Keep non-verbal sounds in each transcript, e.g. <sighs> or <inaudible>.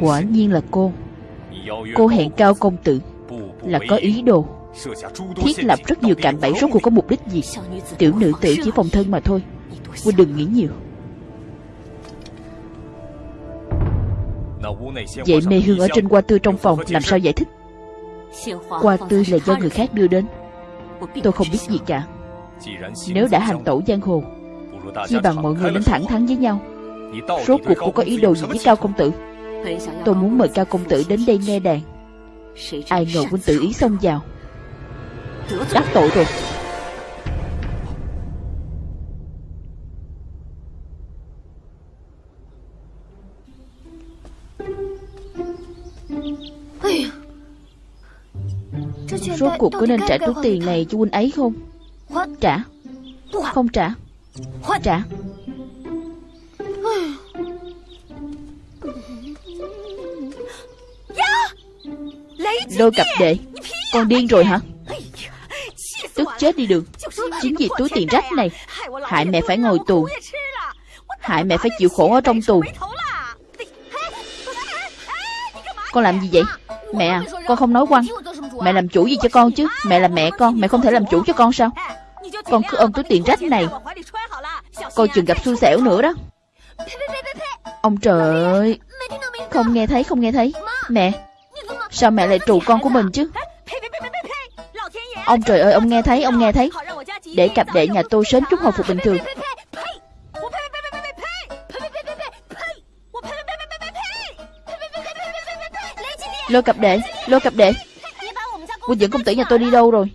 Quả nhiên là cô. Cô hẹn cao công tử Là có ý đồ. Thiết lập rất nhiều cạm bẫy rốt cuộc có mục đích gì? Tiểu nữ tử chỉ phòng thân mà thôi. Huynh đừng nghĩ nhiều. Vậy mê hương ở trên hoa tươi trong phòng Làm sao giải thích? Hoa tươi là do người khác đưa đến. Tôi không biết gì cả. Nếu đã hành tẩu giang hồ Chi bằng mọi người nên thẳng thắn với nhau. Rốt cuộc cô có ý đồ gì với Cao Công Tử Tôi muốn mời Cao Công Tử đến đây nghe đàn. Ai ngờ quân tử ý xông vào. Đắc tội rồi. Rốt cuộc có nên trả túi tiền này cho huynh ấy không? Trả. Không trả. Trả. Lôi cặp đệ Con điên rồi hả? Tức chết đi được. Chính vì túi tiền rách này. Hại mẹ phải ngồi tù. Hại mẹ phải chịu khổ ở trong tù. Con làm gì vậy? Mẹ à Con không nói quăng Mẹ làm chủ gì cho con chứ? Mẹ là mẹ con Mẹ không thể làm chủ cho con sao? Con cứ ôm túi tiền rách này. Coi chừng gặp xui xẻo nữa đó. Ông trời ơi. Không nghe thấy không nghe thấy Mẹ Sao mẹ lại trù con của mình chứ? Ông trời ơi, ông nghe thấy, ông nghe thấy. Để cặp đệ nhà tôi sớm chút hồi phục bình thường. Lôi cặp đệ, Lôi cặp đệ. Quân dẫn công tử nhà tôi đi đâu rồi?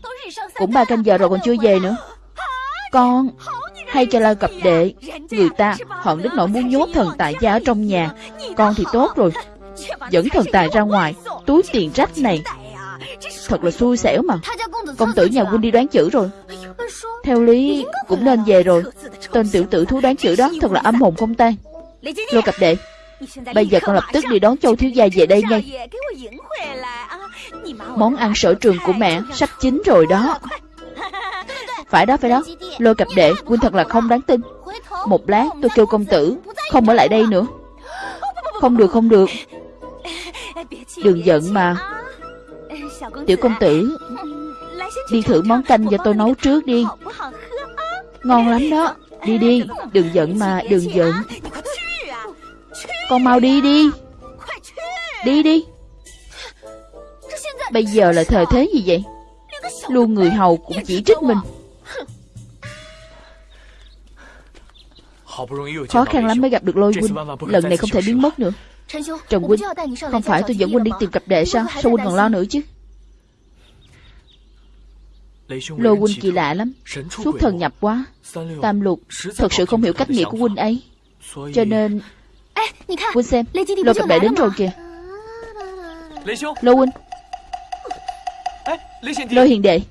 Cũng ba canh giờ rồi còn chưa về nữa. Con, Hay cho lôi cặp đệ, Người ta hận đến nỗi muốn nhốt thần tại gia ở trong nhà. Con thì tốt rồi. Dẫn thần tài ra ngoài. Túi tiền rách này. Thật là xui xẻo mà. Công tử nhà huynh đi đoán chữ rồi. Theo lý, cũng nên về rồi. Tên tiểu tử thú đoán chữ đó Thật là âm hồn không tan. Lô cặp đệ, Bây giờ con lập tức đi đón châu thiếu gia về đây ngay. Món ăn sở trường của mẹ Sắp chín rồi đó. Phải đó phải đó. Lôi cặp đệ, Huynh thật là không đáng tin. Một lát tôi kêu công tử Không ở lại đây nữa. Không được không được. Đừng giận mà. Tiểu công tử, Đi thử món canh do tôi nấu trước đi. Ngon lắm đó. Đi đi, Đừng giận mà, Đừng giận. Con mau đi đi. Đi đi. Bây giờ là thời thế gì vậy? Luôn người hầu cũng chỉ trích mình. Khó khăn lắm mới gặp được lôi huynh. Lần này không thể biến mất nữa. Trần huynh Không phải tôi dẫn huynh đi tìm cặp đệ sao? Sao huynh còn lo nữa chứ? Lôi huynh kỳ lạ lắm. Suốt thần nhập quá. Tam lục Thật sự không hiểu cách nghĩ của huynh ấy. Cho nên Huynh xem Lôi cặp đệ đến rồi kìa. Lôi huynh. Lôi hiền đệ.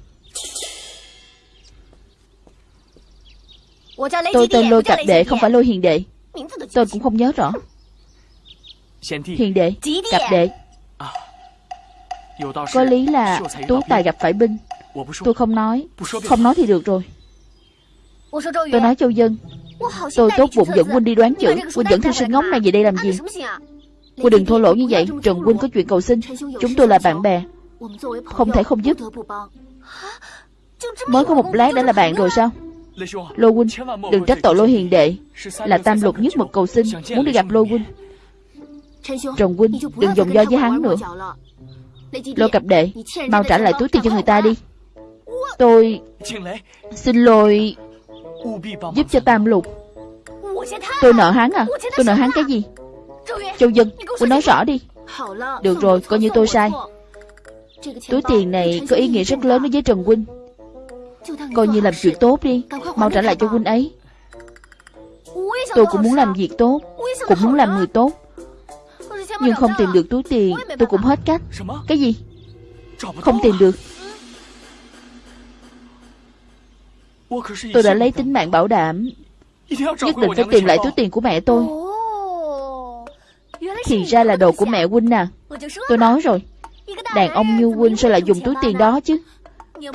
Tôi tên lôi cặp đệ không phải lôi hiền đệ. Tôi cũng không nhớ rõ Hiền đệ Cặp đệ. Có lý là Tú Tài gặp phải binh. Tôi không nói. Không nói thì được rồi. Tôi nói Châu Dân. Tôi tốt bụng dẫn Huynh đi đoán chữ. Huynh dẫn thư sinh ngốc này về đây làm gì? Huynh đừng thô lỗ như vậy. Trần Huynh có chuyện cầu xin. Chúng tôi là bạn bè. Không thể không giúp. Mới có một lát đã là bạn rồi sao? Lô Huynh Đừng trách tội Lô Hiền Đệ. Là tam lục nhất mực cầu xin. Muốn đi gặp Lô Huynh Trần Huynh Đừng dùng do với hắn nữa. Lô cặp đệ Mau trả lại túi tiền cho người ta đi. Tôi Xin lỗi. Giúp cho tam lục. Tôi nợ hắn à? Tôi nợ hắn cái gì? Châu Dân Huynh nói rõ đi. Được rồi Coi như tôi sai. Túi tiền này có ý nghĩa rất lớn đối với Trần Huynh Coi như làm chuyện tốt đi. Mau trả lại cho Huynh ấy. Tôi cũng muốn làm việc tốt. Cũng muốn làm người tốt Nhưng không tìm được túi tiền Tôi cũng hết cách. Cái gì? Không tìm được. Tôi đã lấy tính mạng bảo đảm. Nhất định phải tìm lại túi tiền của mẹ tôi. Thì ra là đồ của mẹ Huynh à. Tôi nói rồi. Đàn ông như Huynh sao lại dùng túi tiền đó chứ.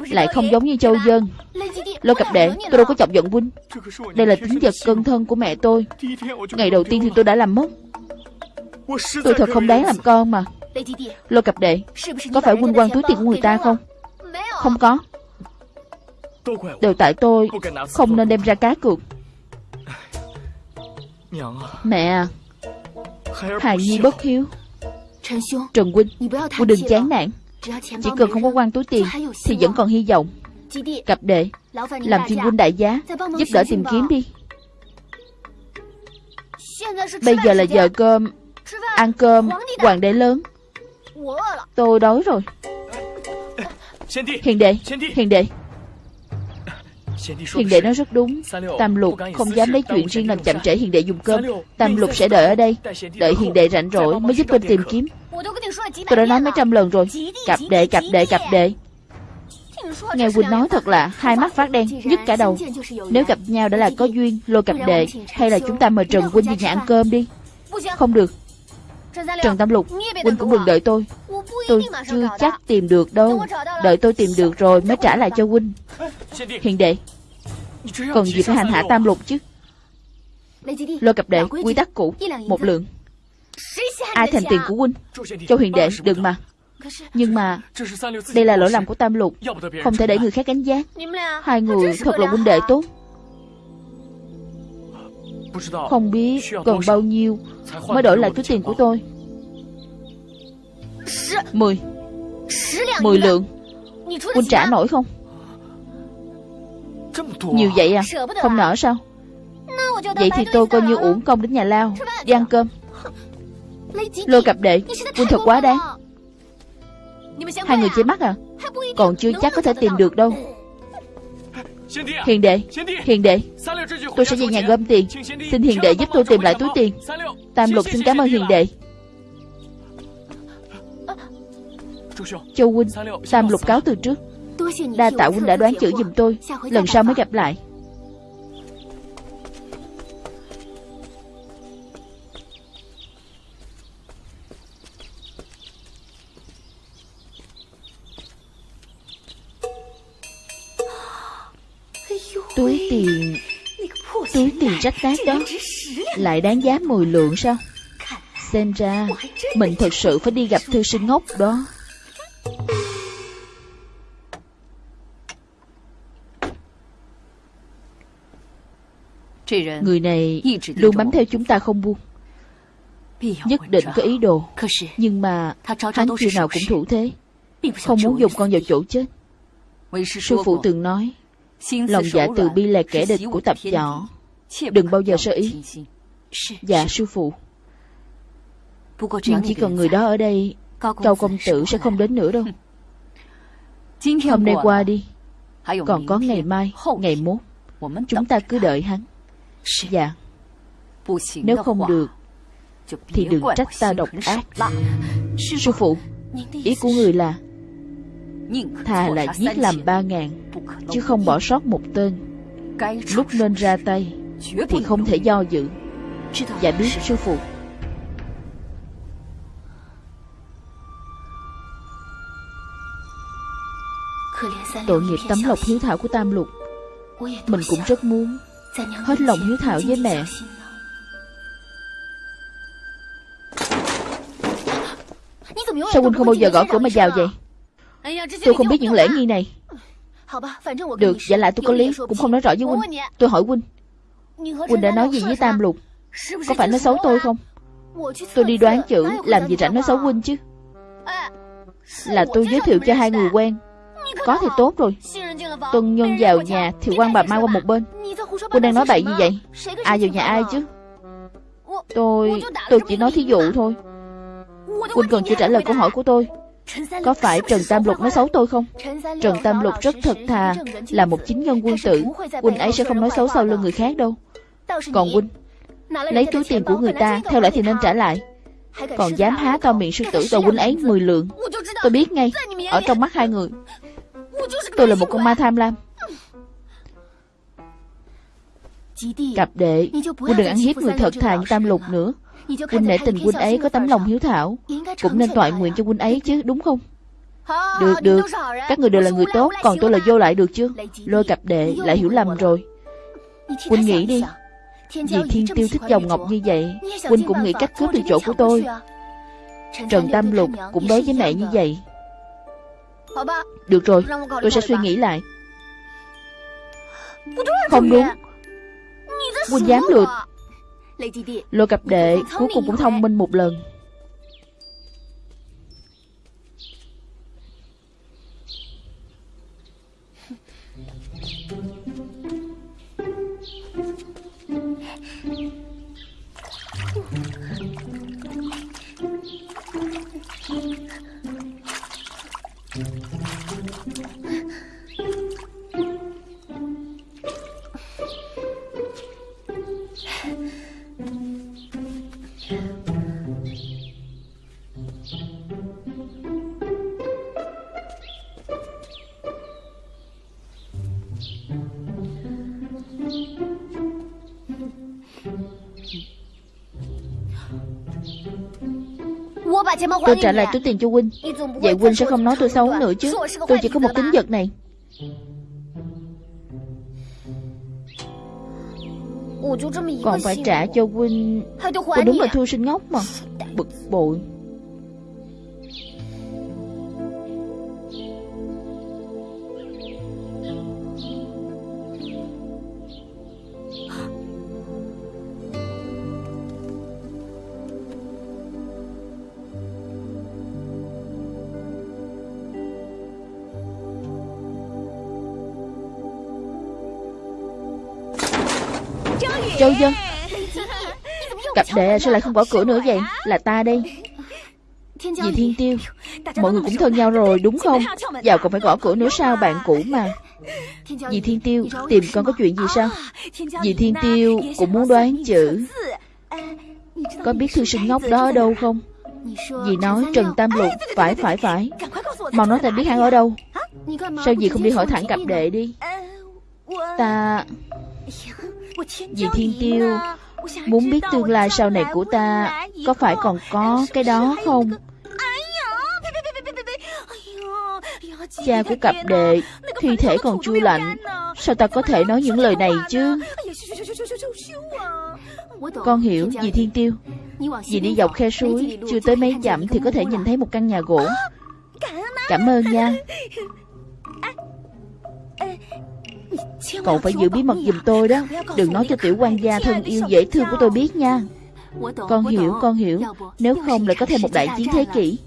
Lại không giống như Châu Dân. Lô cặp đệ Tôi đâu có chọc giận Huynh Đây là tính vật cân thân của mẹ tôi. Ngày đầu tiên thì tôi đã làm mất Tôi thật không đáng làm con mà. Lôi cặp đệ, Có phải huynh quan túi tiền của người ta không? Không có. Đều tại tôi, Không nên đem ra cá cược. Mẹ à Hài Nhi bất hiếu. Trần Huynh Huynh đừng chán nản. Chỉ cần không có quan túi tiền, Thì vẫn còn hy vọng. Cặp đệ, Làm phiên huynh đại giá, Giúp đỡ tìm kiếm đi. Bây giờ là giờ cơm. Ăn cơm Hoàng đế lớn. Tôi đói rồi. Hiền đệ Hiền đệ. Hiền đệ nói rất đúng. Tam lục không dám lấy chuyện riêng làm chậm trễ hiền đệ dùng cơm. Tam lục sẽ đợi ở đây. Đợi hiền đệ rảnh rỗi mới giúp tôi tìm kiếm. Tôi đã nói mấy trăm lần rồi. Cặp đệ cặp đệ cặp đệ. Nghe Quỳnh nói thật là hai mắt phát đen, nhức cả đầu. Nếu gặp nhau đã là có duyên, lôi cặp đệ Hay là chúng ta mời Trần Quỳnh về nhà ăn cơm đi. Không được Trần Tam Lục, Quỳnh cũng đừng đợi tôi. Tôi chưa chắc tìm được đâu. Đợi tôi tìm được rồi mới trả lại cho Quỳnh. Hiền đệ Cần gì phải hành hạ Tam Lục chứ? Lôi cặp đệ, quy tắc cũ Một lượng. Ai thành tiền của Quỳnh? Châu Hiền đệ, đừng mà. Nhưng mà Đây là lỗi lầm của Tam Lục. Không thể để người khác đánh giá Hai người thật là huynh đệ tốt Không biết cần bao nhiêu Mới đổi lại túi tiền của tôi. Mười. Mười lượng. Huynh trả nổi không? Nhiều vậy à? Không nở sao? Vậy thì tôi coi như uổng công đến nhà lao Đi ăn cơm. <laughs> Lôi cặp đệ Huynh thật quá đáng Hai người che mắt à? Còn chưa chắc có thể tìm được đâu Hiền đệ Hiền đệ Tôi sẽ về nhà gom tiền Xin hiền đệ giúp tôi tìm lại túi tiền。Tam lục xin cảm ơn hiền đệ。Châu huynh Tam lục cáo từ trước。Đa tạ huynh đã đoán chữ giùm tôi Lần sau mới gặp lại tiền rách nát đó. Lại đáng giá 10 lượng sao? Xem ra Mình thật sự phải đi gặp thư sinh ngốc đó. Người này luôn bám theo chúng ta không buông. Nhất định có ý đồ. Nhưng mà hắn khi nào cũng thủ thế. Không muốn dùng con vào chỗ chết. Sư phụ từng nói Lòng dạ từ bi là kẻ địch của tập võ Đừng bao giờ sơ ý. Dạ sư phụ。Nhưng chỉ cần người đó ở đây Cao công tử sẽ không đến nữa đâu. Hôm nay qua đi Còn có ngày mai, ngày mốt Chúng ta cứ đợi hắn。Dạ。Nếu không được Thì đừng trách ta độc ác。Sư phụ Ý của người là Thà là giết làm ba ngàn Chứ không bỏ sót một tên。Lúc nên ra tay Thì không thể do dự Dạ biết sư phụ. Tội nghiệp tấm lộc hiếu thảo của Tam Lục. Mình cũng rất muốn Hết lòng hiếu thảo với mẹ. Sao huynh không bao giờ gõ cửa mà vào vậy? Tôi không biết những lễ nghi này. Được, giả lại tôi có lý Cũng không nói rõ với Huynh. Tôi hỏi Huynh Huynh đã nói gì với Tam Lục? Có phải nói xấu tôi không? Tôi đi đoán chữ Làm gì rảnh nói xấu Huynh chứ? Là tôi giới thiệu cho hai người quen. Có thì tốt rồi. Tuân nhân vào nhà Thì quan bà mai qua một bên. Huynh đang nói bậy gì vậy? Ai vào nhà ai chứ? Tôi... tôi chỉ nói thí dụ thôi. Huynh cần chưa trả lời câu hỏi của tôi. Có phải Trần Tam Lục nói xấu tôi không? Trần Tam Lục rất thật thà Là một chính nhân quân tử Huynh ấy sẽ không nói xấu sau lưng người khác đâu Còn Huynh Lấy túi tiền của người ta Theo lẽ thì nên trả lại. Còn dám há to miệng sư tử tàu Huynh ấy 10 lượng. Tôi biết ngay Ở trong mắt hai người. Tôi là một con ma tham lam. Cặp đệ Huynh đừng ăn hiếp người thật thà như Tam Lục nữa. Huynh nể tình huynh ấy có tấm lòng hiếu thảo Cũng nên toại nguyện cho huynh ấy chứ đúng không? Được được. Các người đều là người tốt Còn tôi là vô lại được chưa? Lôi cặp đệ lại hiểu lầm rồi Huynh nghĩ đi Vì Thiên Tiêu thích dòng ngọc như vậy Huynh cũng nghĩ cách cướp được chỗ của tôi. Trần Tam Lục cũng đối với mẹ như vậy. Được rồi Tôi sẽ suy nghĩ lại. Không đúng. Huynh dám lượt Lô cặp đệ cuối cùng cũng thông minh một lần <laughs> Tôi trả lại túi tiền cho Huynh Vậy Huynh sẽ không nói tôi xấu nữa chứ. Tôi chỉ có một tính vật này. Còn phải trả cho Huynh Tôi đúng là thu sinh ngốc mà. Bực bội Châu Dân. Cặp đệ sao lại không bỏ cửa nữa vậy. Là ta đây Dì Thiên Tiêu. Mọi người cũng thân nhau rồi, đúng không? Giàu còn phải gõ cửa nữa sao, bạn cũ mà. Dì Thiên Tiêu, Tìm con có chuyện gì sao? Dì Thiên Tiêu cũng muốn đoán chữ. Có biết thư sinh ngốc đó ở đâu không? Dì nói Trần Tam Lục, Phải phải phải. Mau nói ta biết hắn ở đâu. Sao dì không đi hỏi thẳng cặp đệ đi? Ta Dì Thiên Tiêu Muốn biết tương lai sau này của ta Có phải còn có cái đó không? Cha của cặp đệ Thi thể còn chưa lạnh Sao ta có thể nói những lời này chứ? Con hiểu dì Thiên Tiêu. Dì đi dọc khe suối Chưa tới mấy dặm thì có thể nhìn thấy một căn nhà gỗ. Cảm ơn nha <laughs> Cậu phải giữ bí mật giùm tôi đó. Đừng nói cho tiểu quan gia thân yêu dễ thương của tôi biết nha. Con hiểu, con hiểu. Nếu không lại có thêm một đại chiến thế kỷ.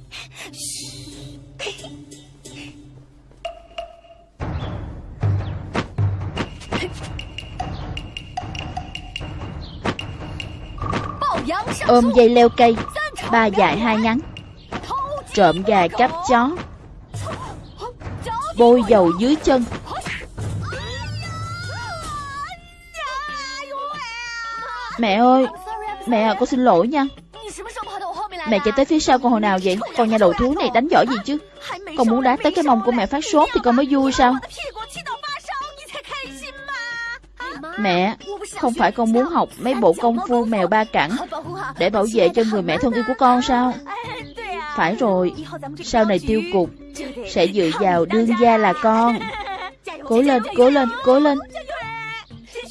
Ôm dây leo cây. Ba dài hai ngắn. Trộm gà cắp chó. Bôi dầu dưới chân. Mẹ ơi Mẹ à con xin lỗi nha. Mẹ chạy tới phía sau con hồi nào vậy? Con nhà đầu thú này đánh giỏi gì chứ? Con muốn đá tới cái mông của mẹ phát sốt Thì con mới vui sao? Mẹ Không phải con muốn học mấy bộ công phu mèo ba cẳng Để bảo vệ cho người mẹ thân yêu của con sao? Phải rồi Sau này tiêu cục Sẽ dựa vào đương gia là con. Cố lên, cố lên, cố lên.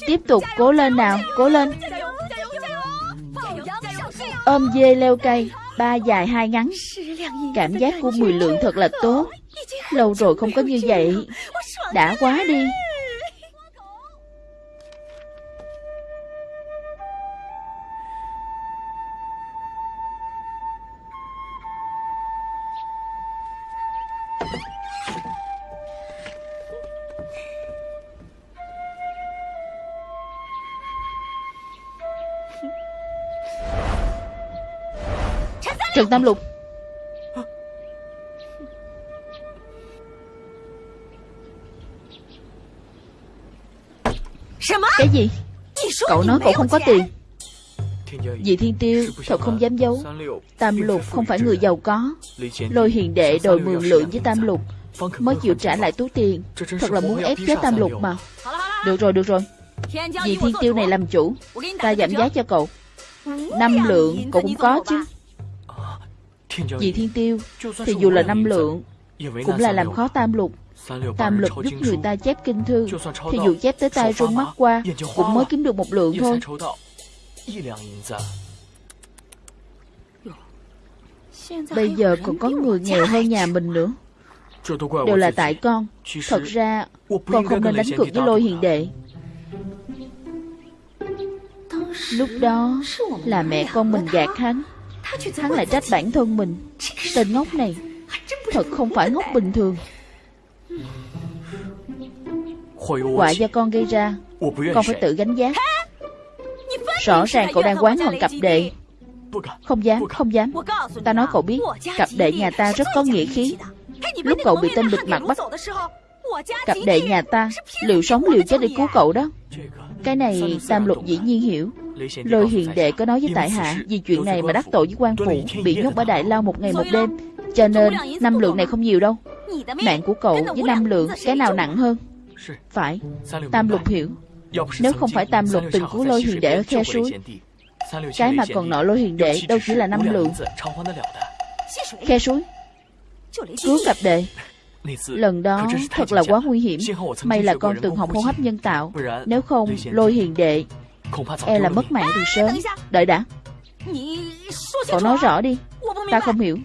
Tiếp tục cố lên nào, cố lên. Ôm dê leo cây, Ba dài hai ngắn. Cảm giác của mười lượng thật là tốt. Lâu rồi không có như vậy. Đã quá đi. Trần Tam Lục. Cái gì? Cậu nói cậu không có tiền. Dì Thiên Tiêu thật không dám giấu. Tam Lục không phải người giàu có. Lôi hiền đệ đòi mượn lượng với Tam Lục. Mới chịu trả lại túi tiền. Thật là muốn ép chết Tam Lục mà. Được rồi, được rồi. Dì Thiên Tiêu này làm chủ. Ta giảm giá cho cậu. Năm lượng cậu cũng có chứ vì thiên tiêu Thì dù là năm lượng Cũng là làm khó tam lục. Tam lục giúp người ta chép kinh thư. Thì dù chép tới tay rung mắt qua Cũng mới kiếm được một lượng thôi. Bây giờ còn có người nghèo hơn nhà mình nữa. Đều là tại con. Thật ra Con không nên đánh cược với lôi hiền đệ. Lúc đó Là mẹ con mình gạt hắn Hắn lại trách bản thân mình. Tên ngốc này Thật không phải ngốc bình thường. Quả do con gây ra Con phải tự gánh giá. Rõ ràng cậu đang quán hận cặp đệ. Không dám, không dám. Ta nói cậu biết Cặp đệ nhà ta rất có nghĩa khí. Lúc cậu bị tên bịt mặt bắt Cặp đệ nhà ta Liệu sống liều chết để cứu cậu đó. Cái này Tam Lục dĩ nhiên hiểu. Lôi hiền đệ có nói với tại hạ Vì chuyện này mà đắc tội với quan phụ Bị nhốt ở Đại Lao một ngày một đêm. Cho nên năm lượng này không nhiều đâu. Mạng của cậu với năm lượng Cái nào nặng hơn? Phải. Tam Lục hiểu. Nếu không phải Tam Lục từng cứu lôi hiền đệ ở khe suối Cái mà còn nợ lôi hiền đệ Đâu chỉ là năm lượng. Khe suối. Cứu cặp đệ. Lần đó thật là quá nguy hiểm. May là con từng học hô hấp nhân tạo Nếu không lôi hiền đệ E là mất mạng từ sớm Đợi đã Cậu nói rõ đi Ta không hiểu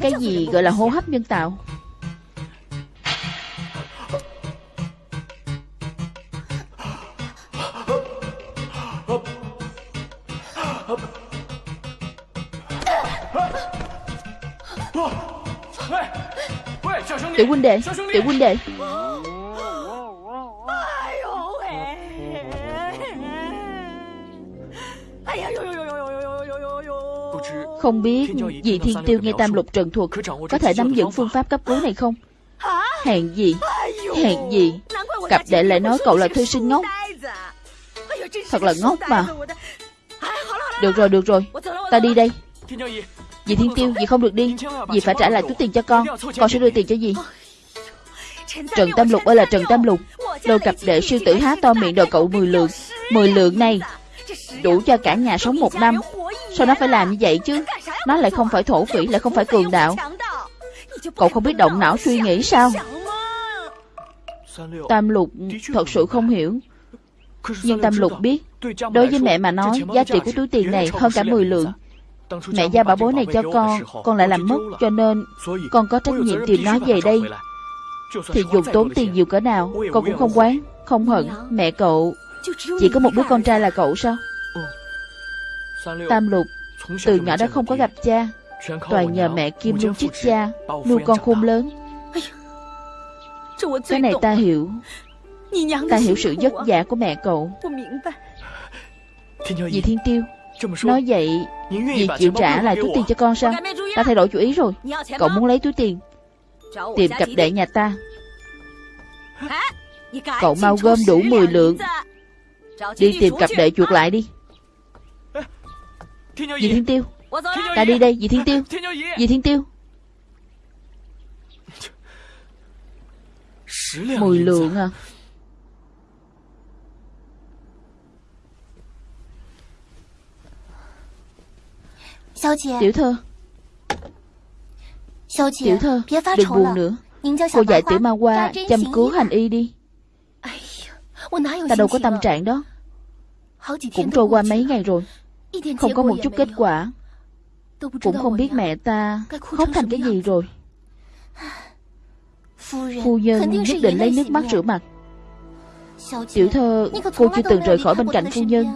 Cái gì gọi là hô hấp nhân tạo Tiểu huynh đệ Tiểu huynh đệ Không biết Dì Thiên Tiêu nghe Tam Lục Trần thuật Có thể nắm giữ phương pháp cấp cứu này không? Hèn gì? Hèn gì? Cặp đệ lại nói cậu là thư sinh ngốc. Thật là ngốc mà. Được rồi được rồi. Ta đi đây. Dì Thiên Tiêu Dì không được đi. Dì phải trả lại túi tiền cho con. Con sẽ đưa tiền cho dì Trần Tam Lục ơi là Trần Tam Lục. Đôi cặp đệ sư tử há to miệng đòi cậu 10 lượng. 10 lượng này Đủ cho cả nhà sống một năm. Sao nó phải làm như vậy chứ? Nó lại không phải thổ phỉ, Lại không phải cường đạo. Cậu không biết động não suy nghĩ sao? Tam lục thật sự không hiểu. Nhưng Tam lục biết, Đối với mẹ mà nói, Giá trị của túi tiền này hơn cả 10 lượng. Mẹ giao bảo bối này cho con Con lại làm mất, Cho nên con có trách nhiệm tìm nó về đây. Thì dù tốn tiền nhiều cỡ nào, Con cũng không quán, Không hận Mẹ cậu. Chỉ có một đứa con trai là cậu sao? Tam lục Từ nhỏ đã không có gặp cha. Toàn nhờ mẹ Kim Lung chích cha Nuôi con khôn lớn. Cái này ta hiểu. Ta hiểu sự vất vả của mẹ cậu. Dì Thiên Tiêu Nói vậy Dì chịu trả lại túi tiền cho con sao? Ta thay đổi chủ ý rồi. Cậu muốn lấy túi tiền. Tìm cặp đệ nhà ta. Cậu mau gom đủ 10 lượng Đi tìm cặp đệ chuột lại đi. Dì Thiên Tiêu. Ta đi đây dì Thiên Tiêu. Dì Thiên Tiêu. Mười lượng à. Tiểu thơ. Tiểu thơ Đừng buồn nữa. Cô dạy tiểu ma qua chăm cứu hành y đi. Ta đâu có tâm trạng đó Cũng trôi qua mấy ngày rồi. Không có một chút kết quả. Cũng không biết mẹ ta khóc thành cái gì rồi. <sighs> Phu nhân nhất định lấy nước mắt rửa mặt. Tiểu thơ Cô chưa từng rời khỏi bên cạnh phu nhân.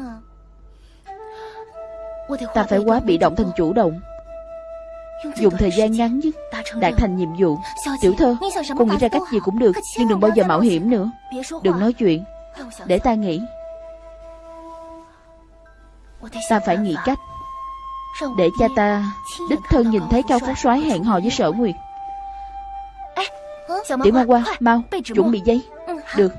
Ta phải quá bị động thành chủ động. Dùng thời gian ngắn nhất Đạt thành nhiệm vụ. Tiểu thơ Cô nghĩ ra cách gì cũng được Nhưng đừng bao giờ mạo hiểm nữa. Đừng nói chuyện Để ta nghĩ Ta phải nghĩ cách Để cha ta Đích thân nhìn thấy Cao Phúc soái hẹn hò với sở nguyệt. Tiểu ma qua Mau Chuẩn bị giấy. Được.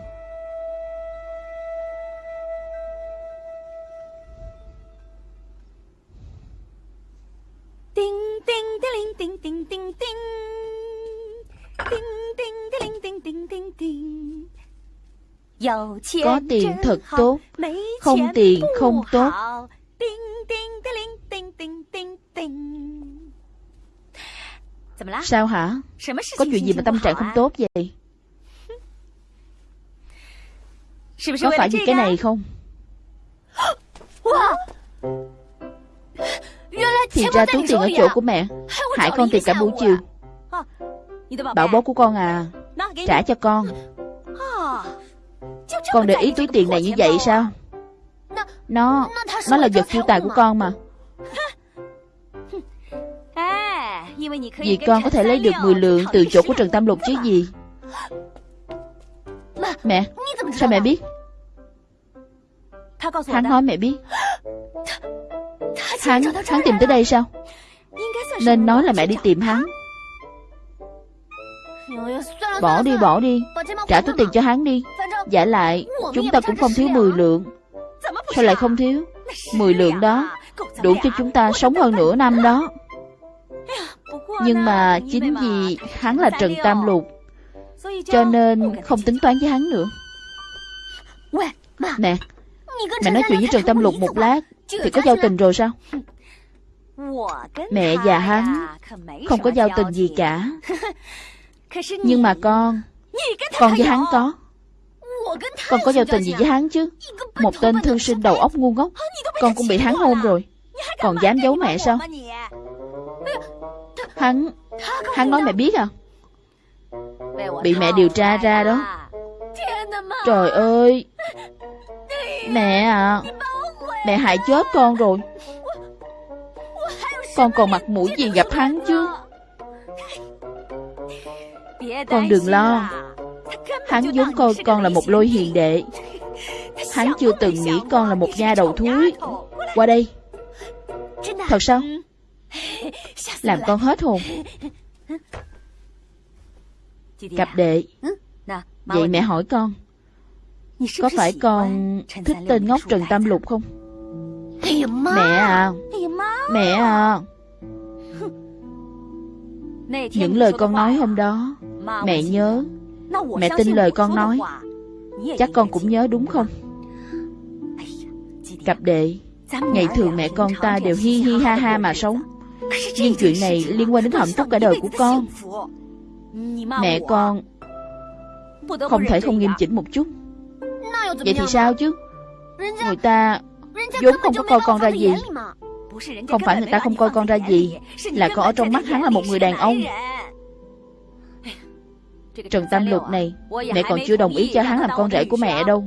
Có tiền thật tốt. Không tiền không tốt Sao hả? Có chuyện gì mà tâm trạng không tốt vậy? Có phải vì cái này không? Thì ra túi tiền ở chỗ của mẹ. Hại con tìm cả buổi chiều. Bảo bố của con à. Trả cho con. Con để ý túi tiền này như vậy sao? Nó Nó là vật chu tài của con mà Vì con có thể lấy được 10 lượng từ chỗ của Trần Tam Lục chứ gì? Mẹ Sao mẹ biết? Hắn nói mẹ biết. Hắn Hắn tìm tới đây sao? Nên nói là mẹ đi tìm hắn. Bỏ đi bỏ đi. Trả túi tiền cho hắn đi. Giả lại Chúng ta cũng không thiếu 10 lượng. Sao lại không thiếu? 10 lượng đó Đủ cho chúng ta sống hơn nửa năm đó Nhưng mà chính vì hắn là Trần Tam Lục Cho nên không tính toán với hắn nữa. Nè Mẹ nói chuyện với Trần Tam Lục một lát Thì có giao tình rồi sao? Mẹ và hắn Không có giao tình gì cả. <laughs> Nhưng mà con Con với hắn có. Con có giao tình gì với hắn chứ? Một tên thư sinh đầu óc ngu ngốc. Con cũng bị hắn hôn rồi. Còn dám giấu mẹ sao Hắn Hắn nói mẹ biết à? Bị mẹ điều tra ra đó. Trời ơi. Mẹ à Mẹ hại chết con rồi. Con còn mặt mũi gì gặp hắn chứ? Con đừng lo. Hắn giống coi con là một lôi hiền đệ. Hắn chưa từng nghĩ con là một nha đầu thúi. Qua đây. Thật sao? Làm con hết hồn. Cặp đệ. Vậy mẹ hỏi con Có phải con thích tên ngốc Trần Tam Lục không? Mẹ à. Mẹ à. <laughs> Những lời con nói hôm đó Mẹ nhớ. Mẹ tin lời con nói. Chắc con cũng nhớ đúng không? Cặp đệ Ngày thường mẹ con ta đều hi hi ha ha mà sống nhưng chuyện này liên quan đến hạnh phúc cả đời của con. Mẹ con Không thể không nghiêm chỉnh một chút. Vậy thì sao chứ? Người ta vốn không có coi con ra gì. Không phải người ta không coi con ra gì, Là con ở trong mắt hắn là một người đàn ông. Trần Tam Lục này, Mẹ còn chưa đồng ý cho hắn làm con rể của mẹ đâu.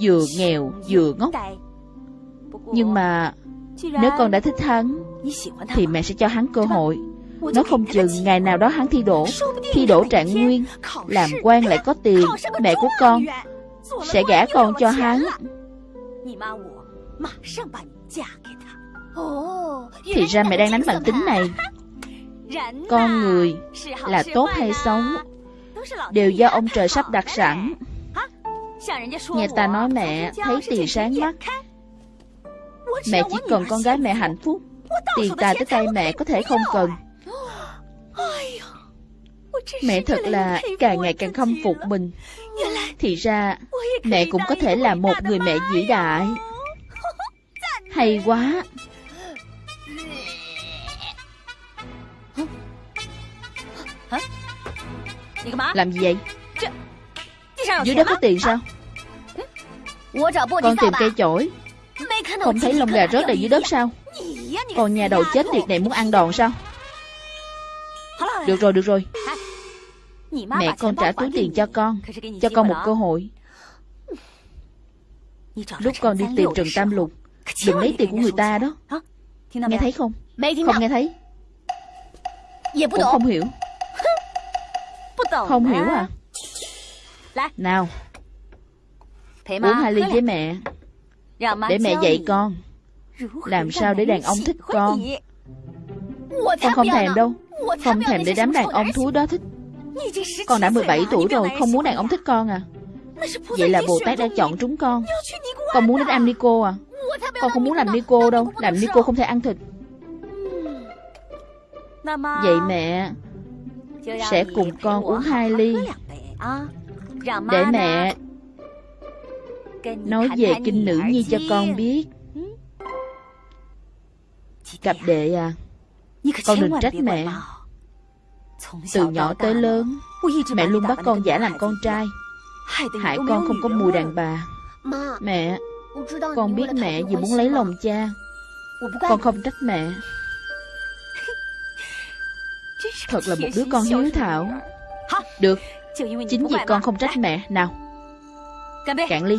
Vừa nghèo, vừa ngốc. Nhưng mà nếu con đã thích hắn Thì mẹ sẽ cho hắn cơ hội. Nó không chừng ngày nào đó hắn thi đổ Thi đổ trạng nguyên Làm quan lại có tiền Mẹ của con Sẽ gả con cho hắn. Thì ra mẹ đang đánh bằng tính này. <laughs> Con người là tốt hay xấu Đều do ông trời sắp đặt sẵn. Nghe ta nói mẹ thấy tiền sáng mắt Mẹ chỉ cần con gái mẹ hạnh phúc Tiền tài tới tay mẹ có thể không cần. Mẹ thật là càng ngày càng khâm phục mình. Thì ra, Mẹ cũng có thể là một người mẹ vĩ đại. Hay quá. Làm gì vậy? Dưới đất có tiền sao? Con tìm cây chổi. Không thấy lông gà rớt đầy dưới đất sao? Còn nhà đầu chết tiệt này muốn ăn đòn sao? Được rồi được rồi. Mẹ con trả túi tiền cho con Cho con một cơ hội. Lúc con đi tìm Trần Tam Lục, Đừng lấy tiền của người ta đó. Nghe thấy không? Không nghe thấy. Cũng không hiểu. Không hiểu à? Nào, Uống hai ly với mẹ. Để mẹ dạy con. Làm sao để đàn ông thích con? Con không thèm đâu. Không thèm để đám đàn ông thú đó thích. Con đã 17 tuổi rồi Không muốn đàn ông thích con à. Vậy là Bồ Tát đã chọn trúng con. Con muốn đến ăn Nico à. Con không muốn làm Nico đâu. Làm Nico không thể ăn thịt. Vậy mẹ Sẽ cùng con uống hai ly. Để mẹ Nói về kinh nữ nhi cho con biết Cặp đệ à Con đừng trách mẹ Từ nhỏ tới lớn Mẹ luôn bắt con giả làm con trai Hại con không có mùi đàn bà Mẹ Con biết mẹ vì muốn lấy lòng cha Con không trách mẹ Thật là một đứa con hiếu thảo Được Chính vì con không trách mẹ Nào Cạn ly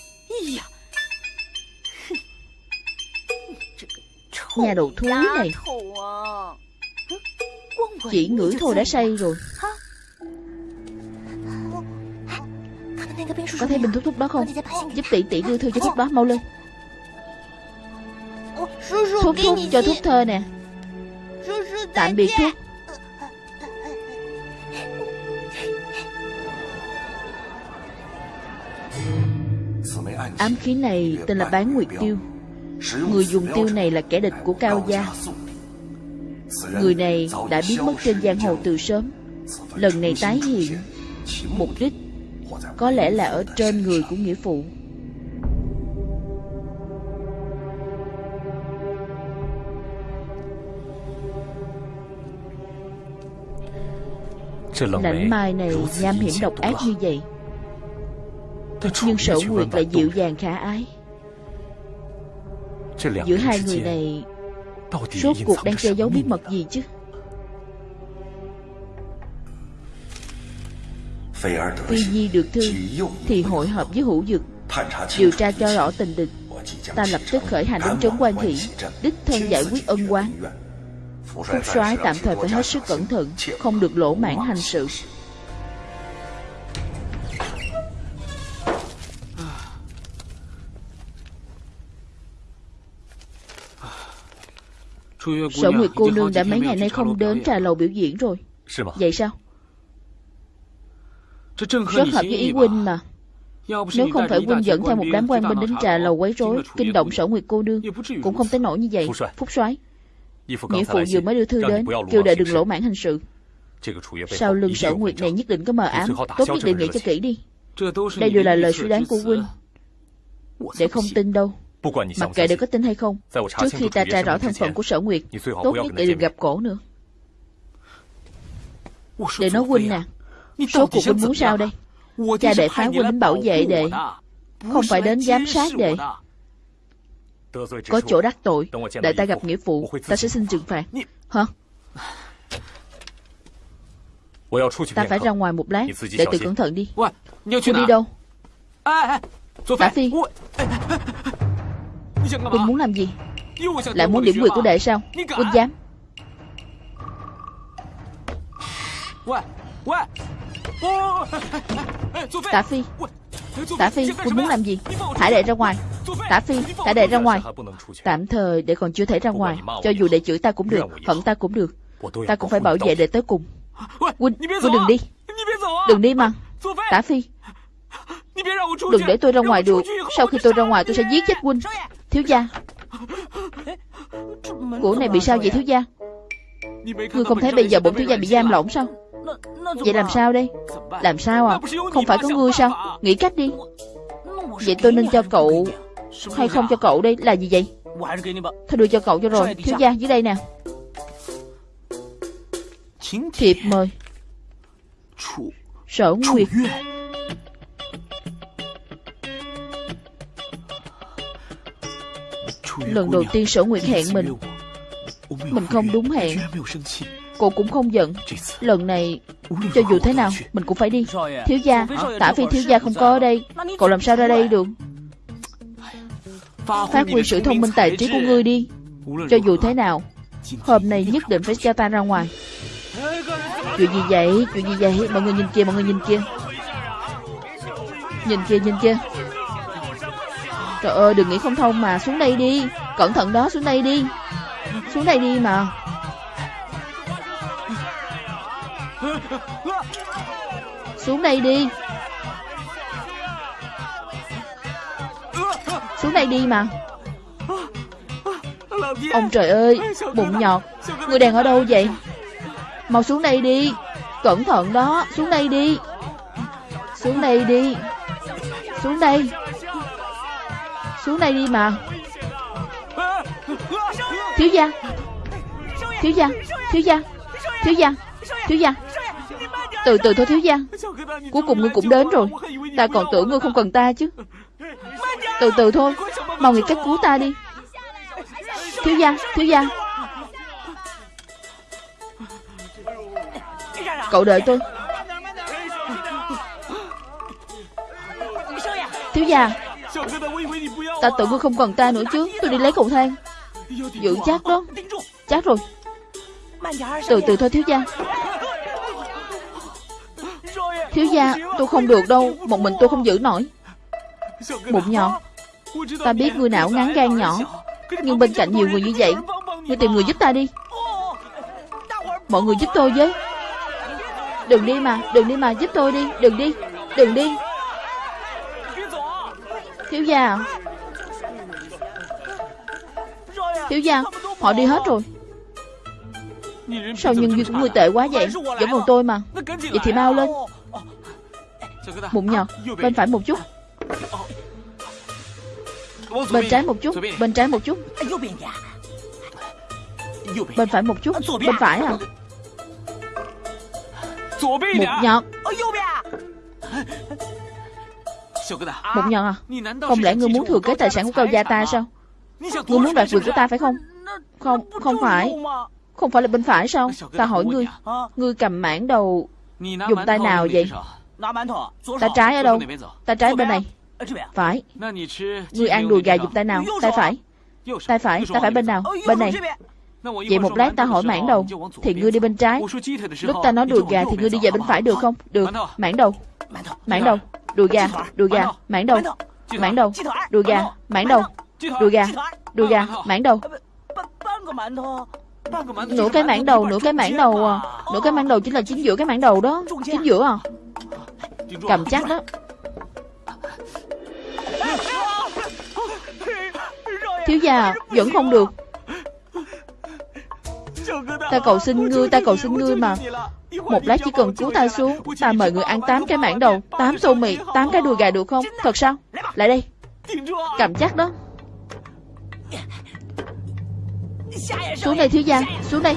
<laughs> Nhà đầu thúi này. Chỉ ngửi thôi đã say rồi. Có thấy bình thuốc thuốc đó không？Giúp tỷ tỷ đưa thư cho thuốc đó mau lên. Thuốc thuốc cho thuốc thơ nè。Tạm biệt thuốc Ám khí này tên là bán nguyệt tiêu. Người dùng tiêu này là kẻ địch của Cao Gia. Người này đã biến mất trên giang hồ từ sớm. Lần này tái hiện. Mục đích Có lẽ là ở trên người của nghĩa phụ. Lãnh mai này nham hiểm độc ác như vậy Nhưng sở nguyệt lại dịu dàng khả ái. Giữa hai người này Rốt cuộc đang che giấu bí mật gì chứ? Phi Nhi được thư Thì hội hợp với hữu dực. Điều tra cho rõ tình địch Ta lập tức khởi hành đến trấn quan thị Đích thân giải quyết ân oán. Phúc soái tạm thời phải hết sức cẩn thận Không được lỗ mãn hành sự Sở Nguyệt cô nương đã mấy ngày nay không đến trà lầu biểu diễn rồi Vậy sao Rất hợp với ý huynh mà Nếu không phải huynh dẫn theo một đám quan binh đến trà lầu quấy rối Kinh động sở Nguyệt cô nương Cũng không tới nổi như vậy Phúc soái Nghĩa phụ vừa mới đưa thư đến Kêu đệ đừng lỗ mãn hành sự Sau lưng sở Nguyệt này nhất định có mờ ám Tốt nhất đề nghị cho kỹ đi Đây đều là lời suy đoán của huynh Để không tin đâu Mặc kệ để có tin hay không Trước khi ta tra rõ thân phận của sở Nguyệt Tốt nhất để đừng gặp cổ nữa。Để nói huynh nè Số cuộc huynh muốn sao đây？Cha đệ phái huynh đến bảo vệ đệ Không phải đến giám sát đệ Có chỗ đắc tội Đợi ta gặp nghĩa phụ Ta sẽ xin trừng phạt。Hả？Ta phải ra ngoài một lát Để tự cẩn thận đi。Huynh đi đâu？Tả Phi Huynh muốn làm gì? Lại muốn điểm quyền của đệ sao? Huynh dám. Tả Phi. Tả Phi Huynh muốn làm gì? Thả đệ ra ngoài. Tả Phi, Thả đệ ra ngoài. Tạm thời đệ còn chưa thể ra ngoài. Cho dù đệ chửi ta cũng được Hận ta cũng được. Ta cũng phải bảo vệ đệ tới cùng. Huynh Huynh đừng đi. Đừng đi mà. Tả Phi. Đừng để tôi ra ngoài được. Sau khi tôi ra ngoài, tôi sẽ giết chết huynh Thiếu gia. Của này bị sao vậy thiếu gia? Ngươi không thấy bây giờ bổn thiếu gia bị giam lỏng sao? Vậy làm sao đây? Làm sao à? Không phải có ngươi sao? Nghĩ cách đi. Vậy tôi nên cho cậu Hay không cho cậu đây? Là gì vậy? Thôi đưa cho cậu cho rồi. Thiếu gia dưới đây nè. Thiệp mời. Sở Nguyệt Lần đầu tiên sở nguyệt hẹn mình Mình không đúng hẹn Cô cũng không giận。Lần này Cho dù thế nào Mình cũng phải đi Thiếu gia Tả phi thiếu gia không có ở đây Cậu làm sao ra đây được Phát huy sự thông minh tài trí của ngươi đi Cho dù thế nào Hôm nay nhất định phải cho ta ra ngoài Chuyện gì vậy? Chuyện gì vậy? Mọi người nhìn kia Mọi người nhìn kia. Nhìn kia nhìn kia Trời ơi, đừng nghĩ không thông mà. Xuống đây đi. Cẩn thận đó, xuống đây đi. Xuống đây đi mà. Xuống đây đi. Xuống đây đi mà. Ông trời ơi, Bụng nhọt. Người đàn ở đâu vậy? Mau xuống đây đi. Cẩn thận đó, Xuống đây đi. Xuống đây đi. Xuống đây. Xuống đây đi mà. Thiếu gia. Thiếu gia. Thiếu gia. Thiếu gia. Thiếu gia. Từ từ thôi, thiếu gia. Cuối cùng ngươi cũng đến rồi. Ta còn tưởng ngươi không cần ta chứ. Từ từ thôi. Mau nghĩ cách cứu ta đi. Thiếu gia. Thiếu gia. Cậu đợi tôi. Thiếu gia. Ta tự ngươi không cần ta nữa chứ. Tôi đi lấy cầu thang. Giữ chắc đó. Chắc rồi. Từ từ thôi, thiếu gia. Thiếu gia, tôi không được đâu. Một mình tôi không giữ nổi. Bụng nhỏ. Ta biết ngươi não ngán gan nhỏ. Nhưng bên cạnh nhiều người như vậy Ngươi tìm người giúp ta đi. Mọi người giúp tôi với. Đừng đi mà, Đừng đi mà, giúp tôi đi. Đừng đi Đừng đi. Thiếu gia à. Tiểu Giang, Họ đi hết rồi. Sao nhân duyên của người tệ quá vậy? Vẫn còn tôi mà. Vậy thì mau lên. Bụng nhọt Bên phải một chút. Bên trái một chút Bên trái một chút. Bên phải một chút Bên phải à? Mụn nhọt Mụn nhọt à? Không lẽ ngươi muốn thừa kế tài sản của cao gia ta sao? Ngươi muốn đoạt quyền của ta phải không? Không, không phải. Không phải là bên phải sao? Ta hỏi ngươi Ngươi cầm mảng đầu Dùng tay nào vậy? Tay trái ở đâu? Tay trái bên này. Phải. Ngươi ăn đùi gà dùng tay nào? Tay phải. Tay phải, tay phải bên nào? Bên này. Vậy một lát ta hỏi mảng đầu. Thì ngươi đi bên trái. Lúc ta nói đùi gà thì ngươi đi về bên phải được không? Được, mảng đầu. Mảng đầu, đùi gà, đùi gà, mảng đầu Mảng đầu, đùi gà, mảng đầu Đùi gà, đùi gà, mảng đầu. Nửa cái mảng đầu, nửa cái mảng đầu à. Nửa cái mảng đầu chính là chính giữa cái mảng đầu đó Chính giữa à. Cầm chắc đó. Thiếu gia Vẫn không được. Ta cầu xin ngươi Ta cầu xin ngươi mà. Một lát chỉ cần cứu ta xuống Ta mời người ăn tám cái mảng đầu tám tô mì tám cái đùi gà được không? Thật sao? Lại đây. Cầm chắc đó Xuống đây thiếu gia Xuống đây.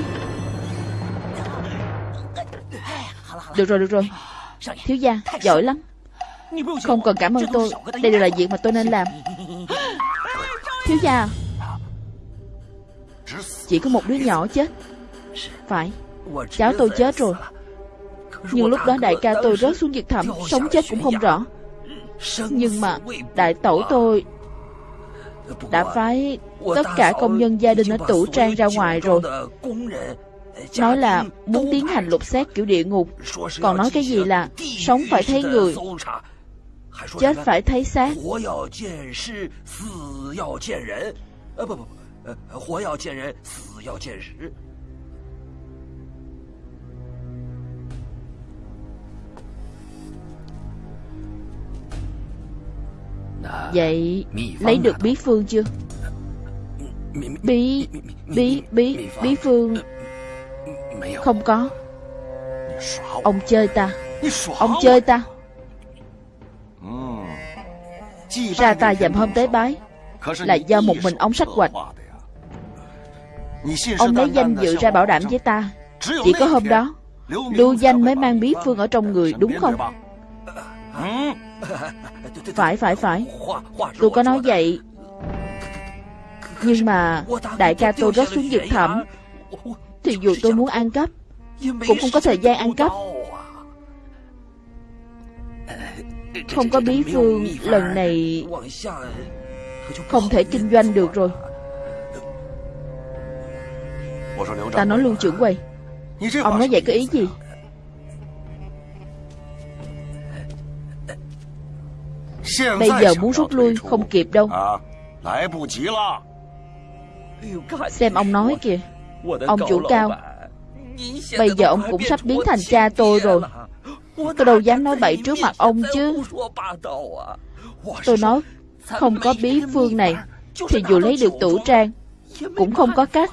Được rồi được rồi. Thiếu gia Giỏi lắm. Không cần cảm ơn tôi. Đây đều là việc mà tôi nên làm. Thiếu gia Chỉ có một đứa nhỏ chết. Phải Cháu tôi chết rồi. Nhưng lúc đó đại ca tôi rớt xuống vực thẳm Sống chết cũng không rõ. Nhưng mà đại tổ tôi Đã phái Tất cả công nhân gia đình ở tủ trang ra ngoài rồi. Nói là muốn tiến hành lục xét kiểu địa ngục. Còn nói cái gì là Sống phải thấy người. Chết phải thấy xác. Vậy lấy được bí phương chưa Bí Bí Bí Bí phương. Không có. Ông chơi ta. Ông chơi ta. Ra ta dầm hôm tế bái. Là do một mình ông sách hoạch. Ông lấy danh dự ra bảo đảm với ta. Chỉ có hôm đó, Lưu danh mới mang bí phương ở trong người, đúng không? Phải phải phải. Tôi có nói vậy nhưng mà Đại ca tôi rớt xuống vực thẳm. Thì dù tôi muốn ăn cắp, Cũng không có thời gian ăn cắp. Không có bí phương Lần này Không thể kinh doanh được rồi. Ta nói luôn trưởng quầy, Ông nói vậy có ý gì? Bây giờ muốn rút lui không kịp đâu. Xem ông nói kìa. Ông chủ cao. Bây giờ ông cũng sắp biến thành cha tôi rồi. Tôi đâu dám nói bậy trước mặt ông chứ. Tôi nói Không có bí phương này Thì dù lấy được tủ trang Cũng không có cách.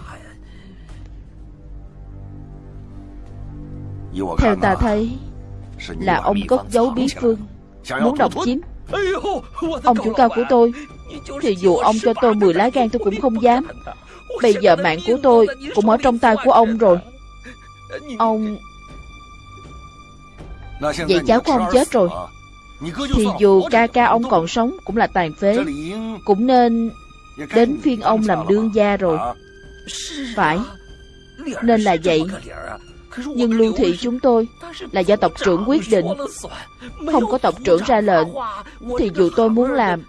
Theo ta thấy Là ông cất giấu bí phương Muốn độc chiếm Ông chủ cao của tôi. Thì dù ông cho tôi 10 lá gan tôi cũng không dám. Bây giờ mạng của tôi Cũng ở trong tay của ông rồi. Ông Vậy cháu của ông chết rồi. Thì dù ca ca ông còn sống Cũng là tàn phế Cũng nên Đến phiên ông làm đương gia rồi. Phải. Nên là vậy nhưng lưu thị chúng tôi Là do tộc trưởng quyết định, Không có tộc trưởng ra lệnh, Thì dù tôi muốn làm,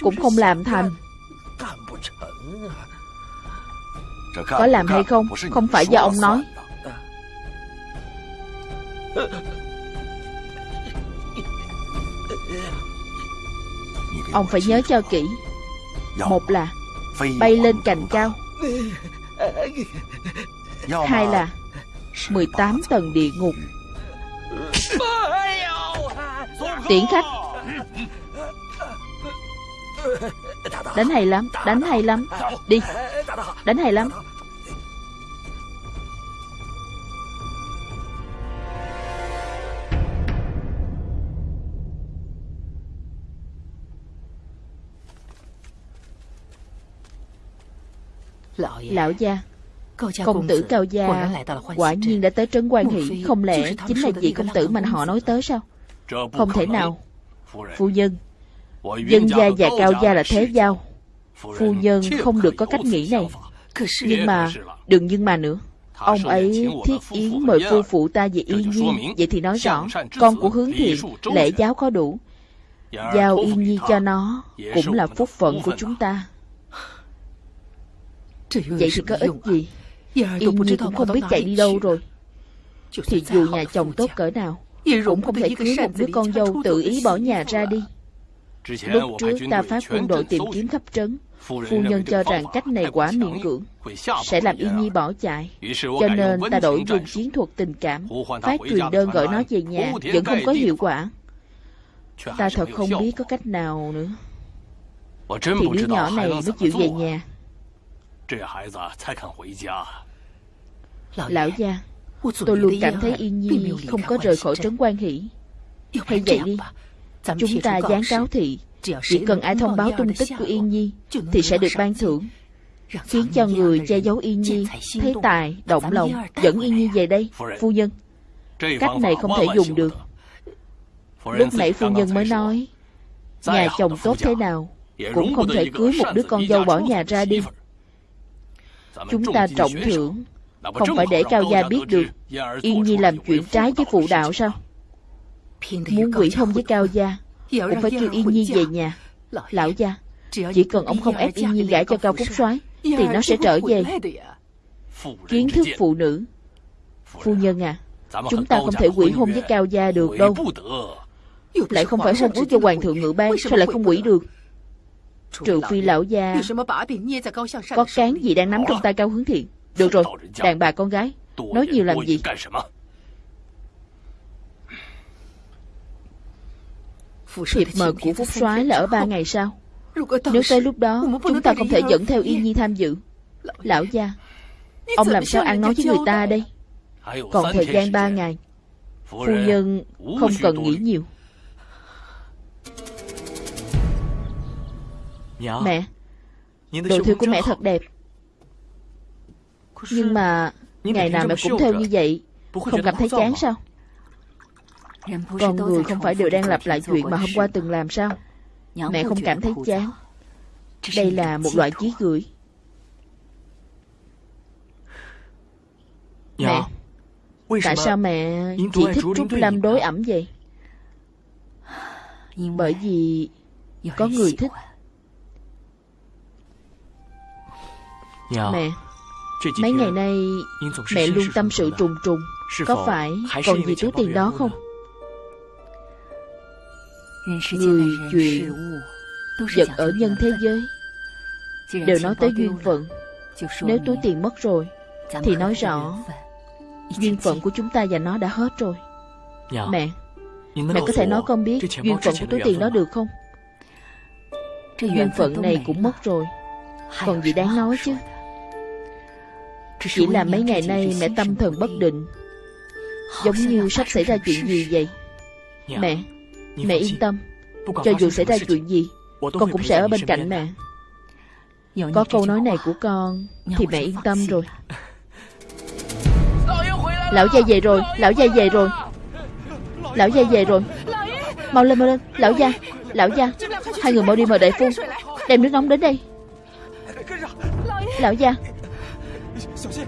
Cũng không làm thành. Có làm hay không Không phải do ông nói. Ông phải nhớ cho kỹ. Một là, Bay lên cành cao. Hai là 18 tầng địa ngục. Tiễn khách. Đánh hay lắm Đánh hay lắm. Đi. Đánh hay lắm. Lão gia Công tử Cao Gia Quả nhiên đã tới Trấn Quan Hỷ Không lẽ chính là vị công tử mà họ nói tới sao? Không thể nào. Phu nhân. Dân gia và Cao Gia là thế giao. Phu nhân không được có cách nghĩ này. Nhưng mà Đừng nhưng mà nữa. Ông ấy thiết yến mời phu phụ ta về Yên Nhi. Vậy thì nói rõ. Con của hướng thiện Lễ giáo có đủ. Giao Yên Nhi cho nó Cũng là phúc phận của chúng ta. Vậy thì có ích gì Yên Nhi cũng không biết chạy đi đâu rồi. Thì dù nhà chồng tốt cỡ nào Cũng không thể cưới một đứa con dâu tự ý bỏ nhà ra đi. Lúc trước ta phát quân đội tìm kiếm khắp trấn. Phu nhân cho rằng cách này quá miễn cưỡng Sẽ làm Yên Nhi bỏ chạy. Cho nên ta đổi dùng chiến thuật tình cảm Phát truyền đơn gọi nó về nhà Vẫn không có hiệu quả Ta thật không biết có cách nào nữa Thì đứa nhỏ này mới chịu về nhà Lão gia Tôi luôn cảm thấy Yên Nhi không có rời khỏi trấn quan hỷ。Hay vậy đi Chúng ta dán cáo thị Chỉ cần ai thông báo tung tích của Yên Nhi Thì sẽ được ban thưởng。Khiến cho người che giấu Yên Nhi Thấy tài, động lòng Dẫn Yên Nhi về đây Phu nhân。Cách này không thể dùng được。Lúc nãy phu nhân mới nói Nhà chồng tốt thế nào Cũng không thể cưới một đứa con dâu bỏ nhà ra đi Chúng ta trọng thưởng. Không phải để Cao Gia biết được. Yên Nhi làm chuyện trái với phụ đạo sao? Muốn quỷ hôn với Cao Gia Cũng phải kêu Yên Nhi về nhà. Lão gia Chỉ cần ông không ép Yên Nhi gả cho Cao Phúc soái Thì nó sẽ trở về. Kiến thức phụ nữ. Phu nhân à Chúng ta không thể quỷ hôn với Cao Gia được đâu. Lại không phải hôn ước cho Hoàng thượng ngự ban Sao lại không quỷ được Trừ phi lão gia Có cán gì đang nắm trong tay cao hướng thiện. Được rồi, đàn bà con gái Nói nhiều làm gì? Thiệp mời của Phúc soái là ở ba ngày sau. Nếu tới lúc đó Chúng ta không thể dẫn theo Yên Nhi tham dự. Lão gia Ông làm sao ăn nói với người ta đây? Còn thời gian ba ngày Phu nhân không cần nghĩ nhiều Mẹ Đồ thư của mẹ thật đẹp. Nhưng mà Ngày nào mẹ cũng theo như vậy Không cảm thấy chán sao? Con người không phải đều đang lặp lại chuyện mà hôm qua từng làm sao? Mẹ không cảm thấy chán. Đây là một loại chí gửi. Mẹ Tại sao mẹ chỉ thích Trúc Lâm đối ẩm vậy? Bởi vì Có người thích Mẹ Mấy ngày nay Mẹ luôn tâm sự trùng trùng. Có phải còn gì thứ tiền đó không? Người chuyện Vật ở nhân thế giới Đều nói tới duyên phận. Nếu túi tiền mất rồi Thì nói rõ Duyên phận của chúng ta và nó đã hết rồi. Mẹ Mẹ có thể nói con biết Duyên phận của túi tiền đó được không? Duyên phận này cũng mất rồi. Còn gì đáng nói chứ Chỉ là mấy ngày nay mẹ tâm thần bất định. Giống như sắp xảy ra chuyện gì vậy? Mẹ Mẹ yên tâm. Cho dù xảy ra chuyện gì Con cũng sẽ ở bên cạnh mẹ. Có câu nói này của con Thì mẹ yên tâm rồi. Lão gia về rồi Lão gia về rồi. Lão gia về rồi. Mau lên mau lên. Lão gia Lão gia Hai người mau đi mời đại phu Đem nước nóng đến đây. Lão gia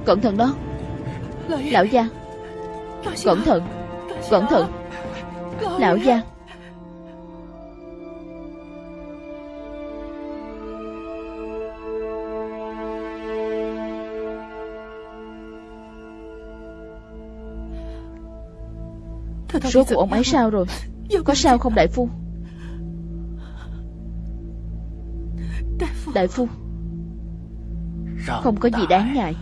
Cẩn thận đó. Lão gia. Cẩn thận. Cẩn thận. Lão gia. Số của ông ấy sao rồi? Có sao không, đại phu? Đại phu. Không có gì đáng ngại.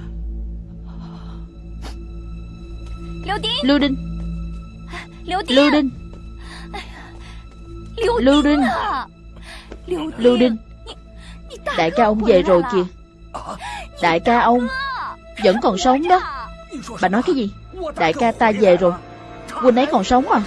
Lưu Đinh Lưu Đinh Lưu Đinh Lưu Đinh Đại ca ông về rồi kìa. Đại ca ông Vẫn còn sống đó. Bà nói cái gì? Đại ca ta về rồi. Huynh ấy còn sống à